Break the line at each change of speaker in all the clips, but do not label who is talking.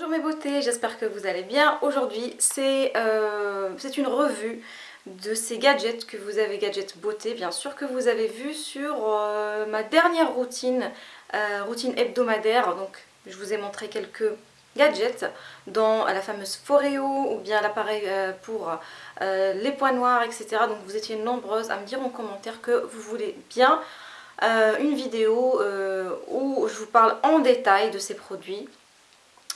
Bonjour mes beautés, j'espère que vous allez bien. Aujourd'hui, c'est euh, une revue de ces gadgets que vous avez, gadgets beauté bien sûr, que vous avez vu sur euh, ma dernière routine, euh, routine hebdomadaire. Donc je vous ai montré quelques gadgets dans la fameuse Foreo ou bien l'appareil pour les points noirs, etc. Donc vous étiez nombreuses à me dire en commentaire que vous voulez bien une vidéo où je vous parle en détail de ces produits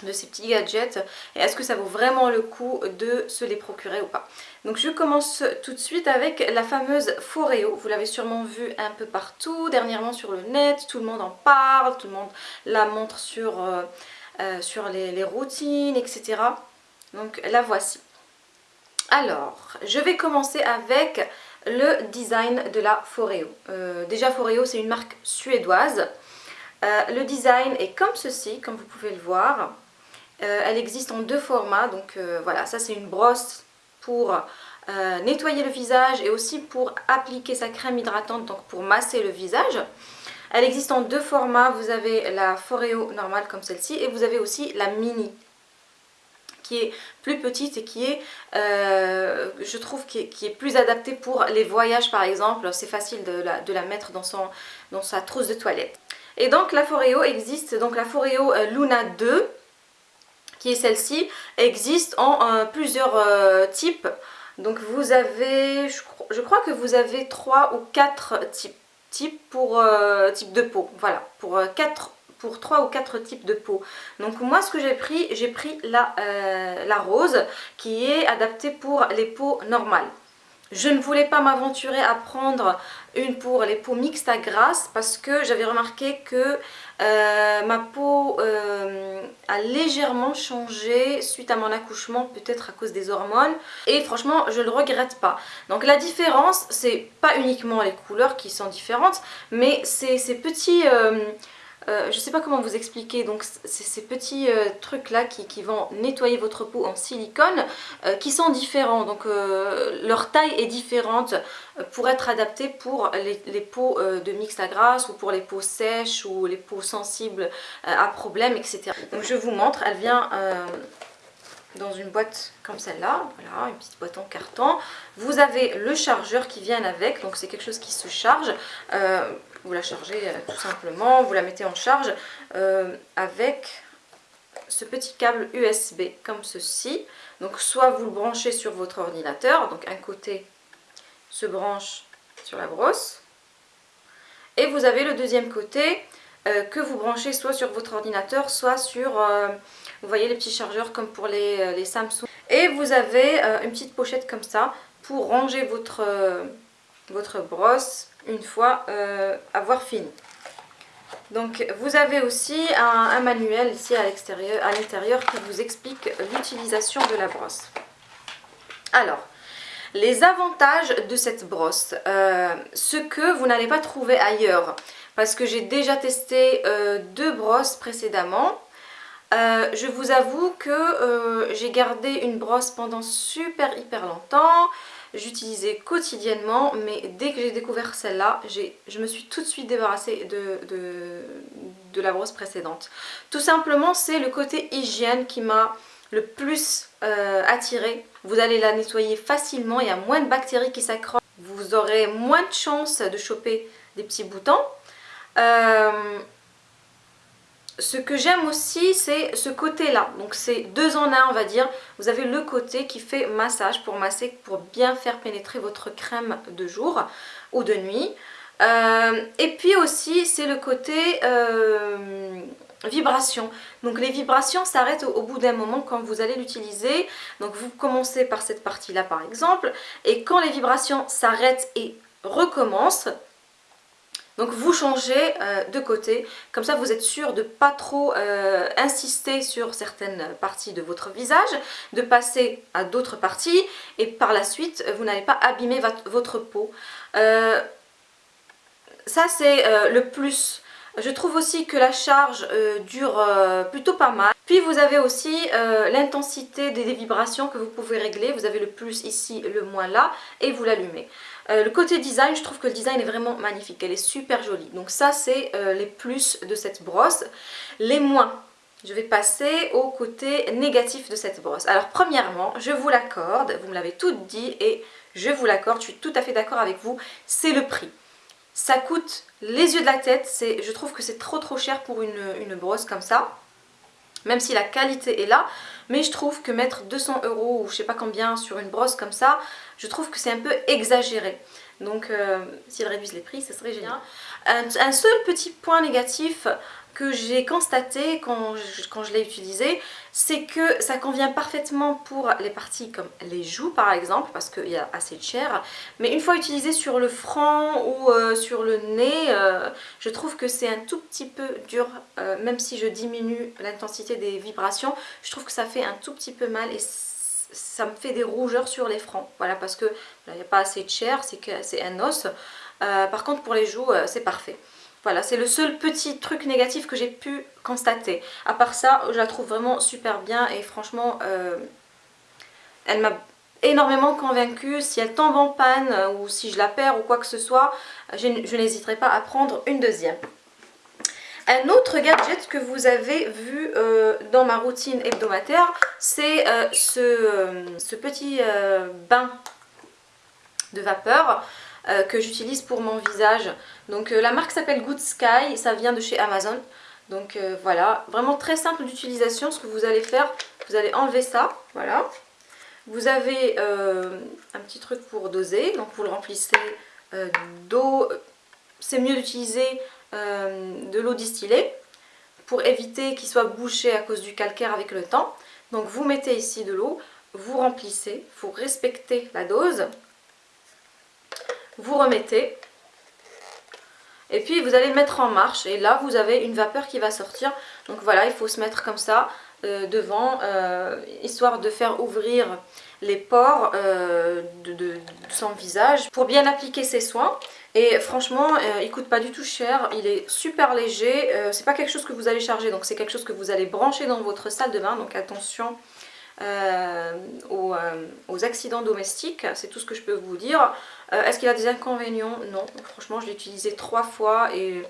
de ces petits gadgets et est-ce que ça vaut vraiment le coup de se les procurer ou pas. Donc je commence tout de suite avec la fameuse Foreo, vous l'avez sûrement vu un peu partout, dernièrement sur le net, tout le monde en parle, tout le monde la montre sur, euh, euh, les, routines, etc. Donc la voici. Alors, je vais commencer avec le design de la Foreo. Euh, déjà Foreo c'est une marque suédoise. le design est comme ceci, comme vous pouvez le voir. Euh, elle existe en deux formats, donc euh, voilà, ça c'est une brosse pour euh, nettoyer le visage et aussi pour appliquer sa crème hydratante, donc pour masser le visage. Elle existe en deux formats, vous avez la Foreo normale comme celle-ci et vous avez aussi la mini qui est plus petite et qui est, je trouve, qui est, plus adaptée pour les voyages par exemple. C'est facile de la, mettre dans, dans sa trousse de toilette. Et donc la Foreo existe, donc la Foreo Luna 2 qui est celle-ci, existe en euh, plusieurs euh, types. Donc vous avez, je, crois que vous avez 3 ou 4 types, types pour euh, de peau. Voilà, pour 4 pour 3 ou 4 types de peau. Donc moi ce que j'ai pris, j'ai pris la, la rose qui est adaptée pour les peaux normales. Je ne voulais pas m'aventurer à prendre une pour les peaux mixtes à grasse parce que j'avais remarqué que euh, ma peau euh, a légèrement changé suite à mon accouchement, peut-être à cause des hormones. Et franchement, je ne le regrette pas. Donc la différence, c'est pas uniquement les couleurs qui sont différentes, mais c'est ces petits... Euh, euh, je ne sais pas comment vous expliquer, donc ces petits euh, trucs là qui, vont nettoyer votre peau en silicone euh, qui sont différents, donc leur taille est différente pour être adaptée pour les, peaux de mixte à grasse ou pour les peaux sèches ou les peaux sensibles à problèmes, etc. Donc je vous montre, elle vient dans une boîte comme celle-là, voilà, une petite boîte en carton. Vous avez le chargeur qui vient avec, donc c'est quelque chose qui se charge. Vous la chargez euh, tout simplement, vous la mettez en charge euh, avec ce petit câble USB comme ceci. Donc soit vous le branchez sur votre ordinateur, donc un côté se branche sur la brosse. Et vous avez le deuxième côté euh, que vous branchez soit sur votre ordinateur, soit sur, vous voyez les petits chargeurs comme pour les, les Samsung. Et vous avez une petite pochette comme ça pour ranger votre, votre brosse une fois euh, avoir fini. Donc vous avez aussi un, manuel ici à l'intérieur qui vous explique l'utilisation de la brosse. Alors, les avantages de cette brosse, euh, ce que vous n'allez pas trouver ailleurs, parce que j'ai déjà testé euh, deux brosses précédemment. Je vous avoue que j'ai gardé une brosse pendant super hyper longtemps. J'utilisais quotidiennement mais dès que j'ai découvert celle-là je me suis tout de suite débarrassée de, de, la brosse précédente. Tout simplement c'est le côté hygiène qui m'a le plus euh, attiré vous allez la nettoyer facilement il y a moins de bactéries qui s'accrochent. Vous aurez moins de chances de choper des petits boutons. Euh, ce que j'aime aussi c'est ce côté là donc c'est deux en un on va dire. Vous avez le côté qui fait massage pour masser pour bien faire pénétrer votre crème de jour ou de nuit. Euh, et puis aussi c'est le côté euh, vibration. Donc les vibrations s'arrêtent au, bout d'un moment quand vous allez l'utiliser. Donc vous commencez par cette partie là par exemple. Et quand les vibrations s'arrêtent et recommencent donc vous changez euh, de côté, comme ça vous êtes sûr de pas trop euh, insister sur certaines parties de votre visage, de passer à d'autres parties et par la suite vous n'allez pas abîmer votre peau. Euh, ça c'est le plus. Je trouve aussi que la charge dure plutôt pas mal. Puis vous avez aussi l'intensité des vibrations que vous pouvez régler. Vous avez le plus ici, le moins là et vous l'allumez. Euh, le côté design, je trouve que le design est vraiment magnifique, elle est super jolie. Donc ça c'est euh, les plus de cette brosse. Les moins, je vais passer au côté négatif de cette brosse. Alors premièrement, je vous l'accorde, vous me l'avez tout dit et je vous l'accorde, je suis tout à fait d'accord avec vous, c'est le prix. Ça coûte les yeux de la tête, je trouve que c'est trop trop cher pour une, une, brosse comme ça. Même si la qualité est là, mais je trouve que mettre 200 euros ou je sais pas combien sur une brosse comme ça, je trouve que c'est un peu exagéré. Donc euh, s'ils réduisent les prix, ça serait génial. un seul petit point négatif, que j'ai constaté quand je, quand je l'ai utilisé, c'est que ça convient parfaitement pour les parties comme les joues par exemple, parce qu'il y a assez de chair. Mais une fois utilisé sur le front ou euh, sur le nez, euh, je trouve que c'est un tout petit peu dur, euh, même si je diminue l'intensité des vibrations, je trouve que ça fait un tout petit peu mal et ça me fait des rougeurs sur les fronts. Voilà, parce que il n'y a pas assez de chair, c'est un os. par contre pour les joues, c'est parfait. Voilà, c'est le seul petit truc négatif que j'ai pu constater. À part ça, je la trouve vraiment super bien et franchement, euh, elle m'a énormément convaincue. Si elle tombe en panne euh, ou si je la perds ou quoi que ce soit, je, n'hésiterai pas à prendre une deuxième. Un autre gadget que vous avez vu euh, dans ma routine hebdomadaire, c'est ce, ce, petit bain de vapeur euh, que j'utilise pour mon visage. Donc euh, la marque s'appelle Good Sky, ça vient de chez Amazon. Donc euh, voilà, vraiment très simple d'utilisation. Ce que vous allez faire, vous allez enlever ça, voilà. Vous avez un petit truc pour doser, donc vous le remplissez d'eau. C'est mieux d'utiliser de l'eau distillée pour éviter qu'il soit bouché à cause du calcaire avec le temps. Donc vous mettez ici de l'eau, vous remplissez, il faut respecter la dose vous remettez. Et puis vous allez le mettre en marche. Et là vous avez une vapeur qui va sortir. Donc voilà il faut se mettre comme ça euh, devant euh, histoire de faire ouvrir les pores euh, de, son visage pour bien appliquer ses soins. Et franchement il coûte pas du tout cher. Il est super léger. C'est pas quelque chose que vous allez charger. Donc c'est quelque chose que vous allez brancher dans votre salle de bain. Donc attention aux, accidents domestiques, c'est tout ce que je peux vous dire. Euh, est-ce qu'il a des inconvénients? Non, franchement je l'ai utilisé trois fois et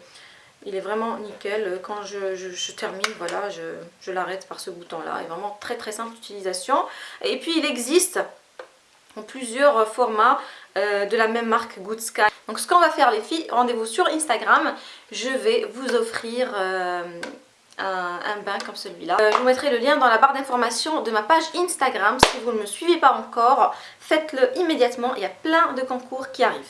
il est vraiment nickel. Quand je, termine, voilà, je, l'arrête par ce bouton là. Il est vraiment très très simple d'utilisation. Et puis il existe en plusieurs formats de la même marque Good Sky. Donc ce qu'on va faire les filles, rendez-vous sur Instagram. Je vais vous offrir un, bain comme celui-là. Euh, je vous mettrai le lien dans la barre d'informations de ma page Instagram. Si vous ne me suivez pas encore, faites-le immédiatement. Il y a plein de concours qui arrivent.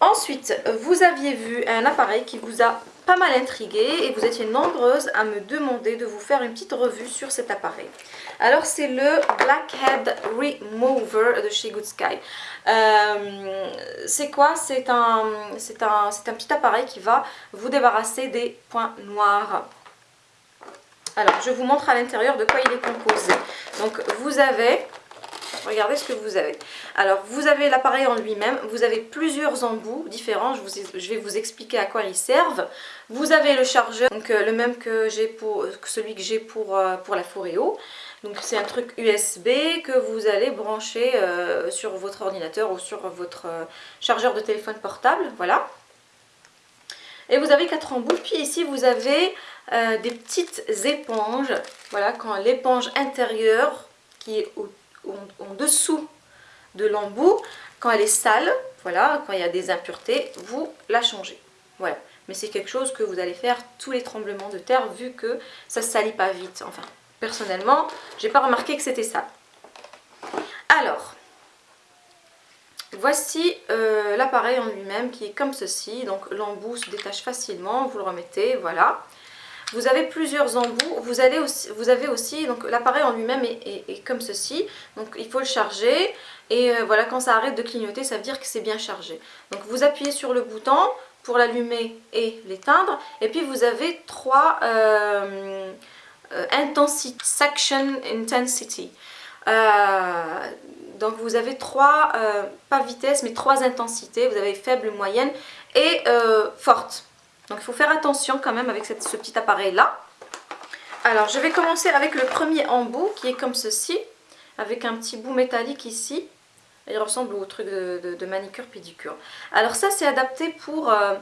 Ensuite, vous aviez vu un appareil qui vous a pas mal intrigué et vous étiez nombreuses à me demander de vous faire une petite revue sur cet appareil. Alors c'est le Blackhead Remover de chez Good Sky. Euh, c'est quoi? C'est un petit appareil qui va vous débarrasser des points noirs alors, je vous montre à l'intérieur de quoi il est composé. Donc, vous avez... Regardez ce que vous avez. Alors, vous avez l'appareil en lui-même. Vous avez plusieurs embouts différents. Je, vais vous expliquer à quoi ils servent. Vous avez le chargeur, donc euh, le même que j'ai pour celui que j'ai pour, euh, pour la Foreo. Donc c'est un truc USB que vous allez brancher euh, sur votre ordinateur ou sur votre chargeur de téléphone portable. Voilà. Et vous avez quatre embouts. Puis ici vous avez euh, des petites éponges. Voilà, quand l'éponge intérieure qui est en dessous de l'embout, quand elle est sale, voilà, quand il y a des impuretés, vous la changez. Voilà. Mais c'est quelque chose que vous allez faire tous les tremblements de terre vu que ça ne salit pas vite. Enfin, personnellement, j'ai pas remarqué que c'était sale. Alors, voici euh, l'appareil en lui-même qui est comme ceci. Donc l'embout se détache facilement, vous le remettez, voilà. Vous avez plusieurs embouts, vous, vous avez aussi, donc l'appareil en lui-même est, comme ceci, donc il faut le charger et euh, voilà quand ça arrête de clignoter ça veut dire que c'est bien chargé. Donc vous appuyez sur le bouton pour l'allumer et l'éteindre et puis vous avez trois euh, euh intensity, section intensity. Euh, donc vous avez trois, pas vitesse mais trois intensités, vous avez faible, moyenne et forte. Donc il faut faire attention quand même avec ce petit appareil là. Alors je vais commencer avec le premier embout qui est comme ceci, avec un petit bout métallique ici. Il ressemble au truc de, manicure pédicure. Alors ça c'est adapté pour, euh,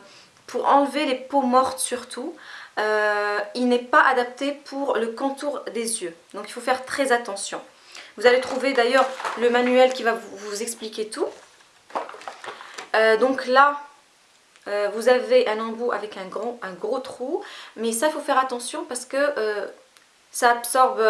pour enlever les peaux mortes surtout. il n'est pas adapté pour le contour des yeux. Donc il faut faire très attention. Vous allez trouver d'ailleurs le manuel qui va vous, expliquer tout. donc là, vous avez un embout avec un gros, un gros trou. Mais ça, il faut faire attention parce que ça absorbe,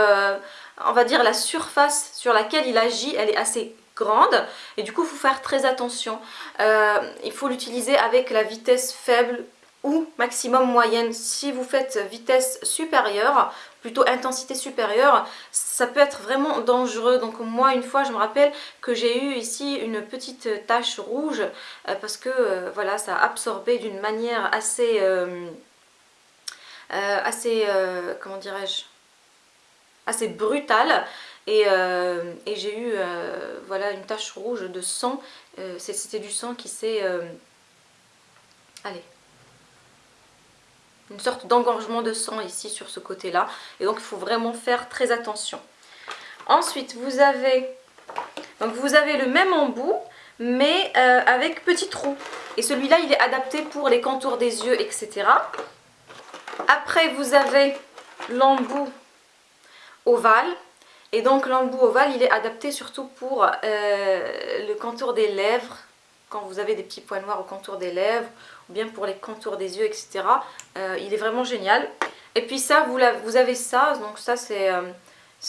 on va dire, la surface sur laquelle il agit. Elle est assez grande et du coup il faut faire très attention. Euh, il faut l'utiliser avec la vitesse faible ou maximum moyenne. Si vous faites vitesse supérieure, plutôt intensité supérieure, ça peut être vraiment dangereux. Donc moi une fois je me rappelle que j'ai eu ici une petite tache rouge euh, parce que euh, voilà ça a absorbé d'une manière assez... assez comment dirais-je assez brutale euh, et, j'ai eu euh, voilà, une tache rouge de sang. Euh, c'était du sang qui s'est... allez. Une sorte d'engorgement de sang ici sur ce côté-là. Et donc il faut vraiment faire très attention. Ensuite, vous avez, donc vous avez le même embout, mais avec petit trou. Et celui-là, il est adapté pour les contours des yeux, etc. Après, vous avez l'embout ovale et donc l'embout ovale, il est adapté surtout pour euh, le contour des lèvres, quand vous avez des petits points noirs au contour des lèvres, ou bien pour les contours des yeux, etc. Euh, il est vraiment génial. Et puis ça, vous, vous avez ça, donc ça c'est... Euh,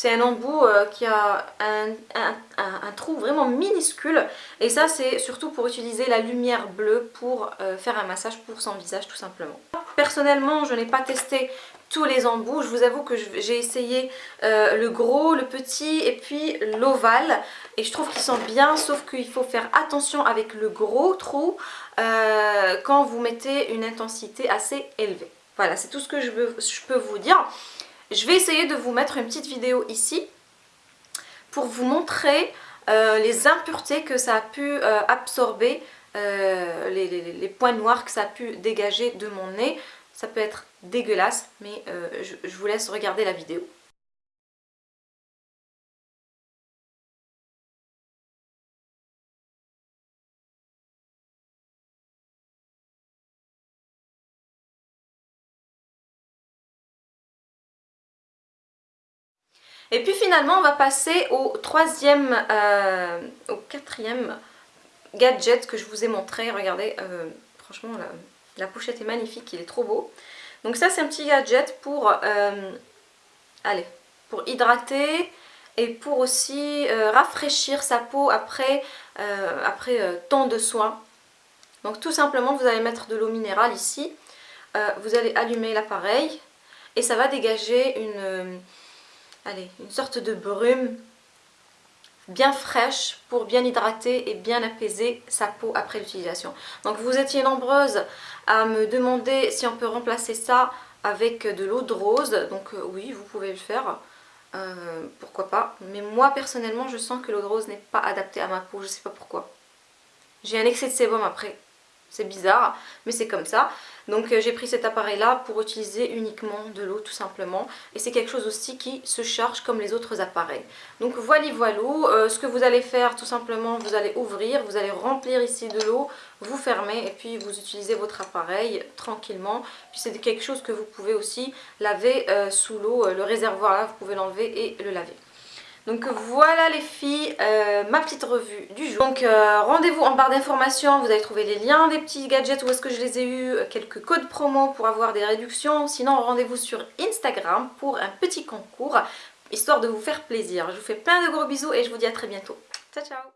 un embout qui a un, trou vraiment minuscule et ça c'est surtout pour utiliser la lumière bleue pour faire un massage pour son visage tout simplement. Personnellement je n'ai pas testé tous les embouts. Je vous avoue que j'ai essayé euh, le gros, le petit et puis l'ovale. Et je trouve qu'ils sont bien, sauf qu'il faut faire attention avec le gros trou euh, quand vous mettez une intensité assez élevée. Voilà, c'est tout ce que je, peux vous dire. Je vais essayer de vous mettre une petite vidéo ici pour vous montrer euh, les impuretés que ça a pu absorber, les, points noirs que ça a pu dégager de mon nez. Ça peut être dégueulasse, mais euh, je, vous laisse regarder la vidéo. Et puis finalement, on va passer au troisième, euh, au quatrième gadget que je vous ai montré. Regardez, euh, franchement. La pochette est magnifique, il est trop beau. Donc ça c'est un petit gadget pour, euh, allez, pour hydrater et pour aussi rafraîchir sa peau après, après tant de soins. Donc tout simplement vous allez mettre de l'eau minérale ici, vous allez allumer l'appareil et ça va dégager une, allez, une sorte de brume bien fraîche pour bien hydrater et bien apaiser sa peau après l'utilisation. Donc vous étiez nombreuses à me demander si on peut remplacer ça avec de l'eau de rose. Donc euh, oui, vous pouvez le faire. Euh, pourquoi pas. Mais moi personnellement, je sens que l'eau de rose n'est pas adaptée à ma peau. Je sais pas pourquoi. J'ai un excès de sébum après. C'est bizarre, mais c'est comme ça. Donc euh, j'ai pris cet appareil là pour utiliser uniquement de l'eau tout simplement. Et c'est quelque chose aussi qui se charge comme les autres appareils. Donc voilà voilà, euh, ce que vous allez faire tout simplement, vous allez ouvrir, vous allez remplir ici de l'eau, vous fermez et puis vous utilisez votre appareil tranquillement. Puis c'est quelque chose que vous pouvez aussi laver euh, sous l'eau, le réservoir là, vous pouvez l'enlever et le laver. Donc voilà les filles, euh, ma petite revue du jour. Donc euh, rendez-vous en barre d'informations, vous allez trouver les liens des petits gadgets, où est-ce que je les ai eus, euh, quelques codes promo pour avoir des réductions. Sinon rendez-vous sur Instagram pour un petit concours, histoire de vous faire plaisir. Je vous fais plein de gros bisous et je vous dis à très bientôt. Ciao ciao